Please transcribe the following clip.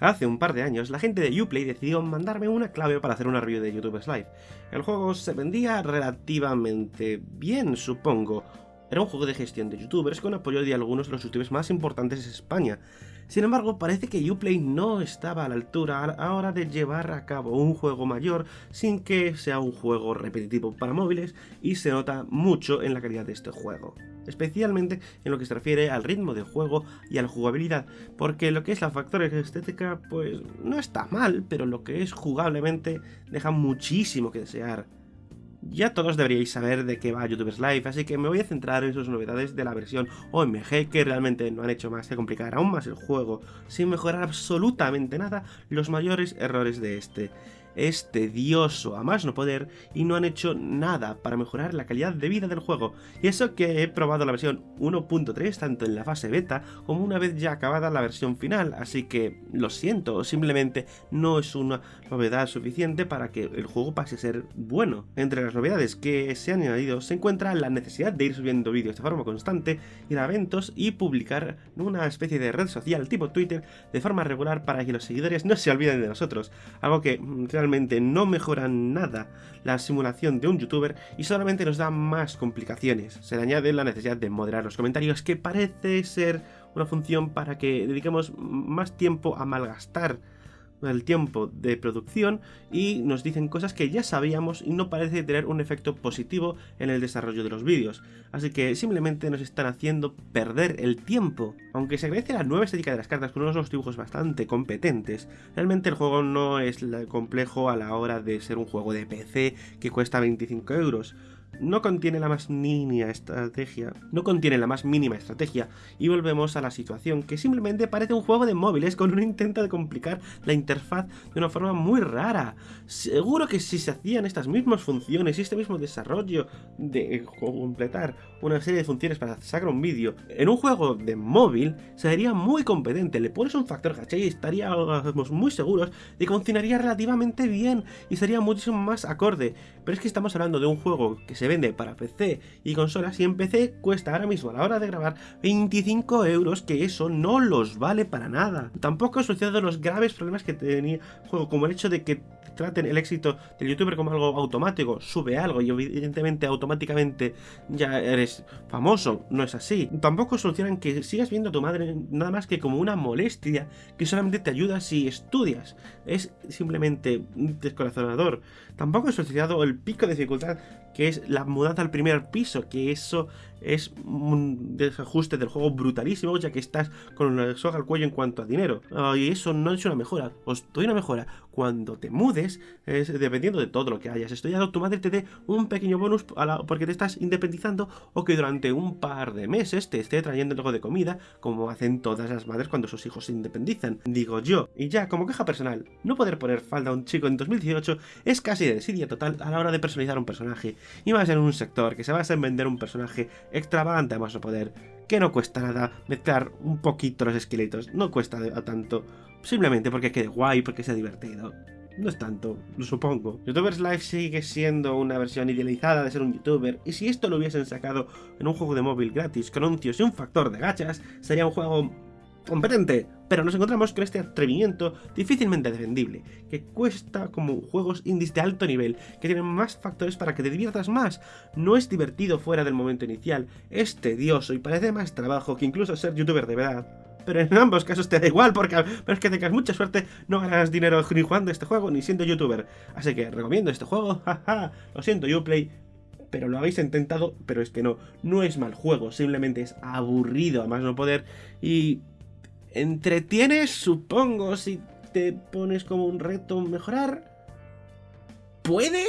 Hace un par de años, la gente de Uplay decidió mandarme una clave para hacer una review de YouTubers Live. El juego se vendía relativamente bien, supongo. Era un juego de gestión de youtubers con apoyo de algunos de los youtubers más importantes de España. Sin embargo, parece que Uplay no estaba a la altura a la hora de llevar a cabo un juego mayor sin que sea un juego repetitivo para móviles y se nota mucho en la calidad de este juego especialmente en lo que se refiere al ritmo de juego y a la jugabilidad, porque lo que es la factor estética pues no está mal, pero lo que es jugablemente deja muchísimo que desear. Ya todos deberíais saber de qué va YouTubers Live, así que me voy a centrar en sus novedades de la versión OMG, que realmente no han hecho más que complicar aún más el juego, sin mejorar absolutamente nada los mayores errores de este es tedioso a más no poder y no han hecho nada para mejorar la calidad de vida del juego. Y eso que he probado la versión 1.3 tanto en la fase beta como una vez ya acabada la versión final, así que lo siento, simplemente no es una novedad suficiente para que el juego pase a ser bueno. Entre las novedades que se han añadido se encuentra la necesidad de ir subiendo vídeos de forma constante, ir a eventos y publicar una especie de red social tipo Twitter de forma regular para que los seguidores no se olviden de nosotros, algo que mm, realmente no mejora nada la simulación de un youtuber y solamente nos da más complicaciones. Se le añade la necesidad de moderar los comentarios que parece ser una función para que dediquemos más tiempo a malgastar el tiempo de producción y nos dicen cosas que ya sabíamos y no parece tener un efecto positivo en el desarrollo de los vídeos. Así que simplemente nos están haciendo perder el tiempo. Aunque se agradece la nueva estética de las cartas con unos dibujos bastante competentes, realmente el juego no es complejo a la hora de ser un juego de PC que cuesta 25 euros no contiene la más mínima estrategia, no contiene la más mínima estrategia, y volvemos a la situación que simplemente parece un juego de móviles con un intento de complicar la interfaz de una forma muy rara. Seguro que si se hacían estas mismas funciones y este mismo desarrollo de completar una serie de funciones para sacar un vídeo en un juego de móvil, sería muy competente. Le pones un factor gacha y estaríamos muy seguros de que funcionaría relativamente bien y sería muchísimo más acorde. Pero es que estamos hablando de un juego que se se vende para PC y consolas y en PC cuesta ahora mismo a la hora de grabar 25 euros que eso no los vale para nada. Tampoco he solucionado los graves problemas que tenía el juego como el hecho de que traten el éxito del youtuber como algo automático, sube algo y evidentemente automáticamente ya eres famoso, no es así. Tampoco solucionan que sigas viendo a tu madre nada más que como una molestia que solamente te ayuda si estudias. Es simplemente descorazonador. Tampoco he solucionado el pico de dificultad que es la mudanza al primer piso, que eso es un desajuste del juego brutalísimo, ya que estás con una soga al cuello en cuanto a dinero. y eso no es una mejora, os doy una mejora. Cuando te mudes, es dependiendo de todo lo que hayas estudiado, tu madre te dé un pequeño bonus porque te estás independizando o que durante un par de meses te esté trayendo algo de comida, como hacen todas las madres cuando sus hijos se independizan. Digo yo, y ya, como queja personal, no poder poner falda a un chico en 2018 es casi de desidia total a la hora de personalizar un personaje, y más en un sector que se basa en vender un personaje extravagante a más poder, que no cuesta nada mezclar un poquito los esqueletos, no cuesta tanto, simplemente porque quede guay, porque sea divertido. No es tanto, lo supongo. YouTubers Live sigue siendo una versión idealizada de ser un youtuber, y si esto lo hubiesen sacado en un juego de móvil gratis con anuncios y un factor de gachas, sería un juego competente, pero nos encontramos con este atrevimiento difícilmente defendible, que cuesta como juegos indies de alto nivel, que tienen más factores para que te diviertas más. No es divertido fuera del momento inicial, es tedioso y parece más trabajo que incluso ser youtuber de verdad. Pero en ambos casos te da igual, porque a que tengas mucha suerte, no ganas dinero ni jugando este juego ni siendo youtuber. Así que recomiendo este juego, jaja, lo siento Uplay, pero lo habéis intentado, pero es que no, no es mal juego, simplemente es aburrido a más no poder y entretienes, supongo, si te pones como un reto mejorar. ¿Puede?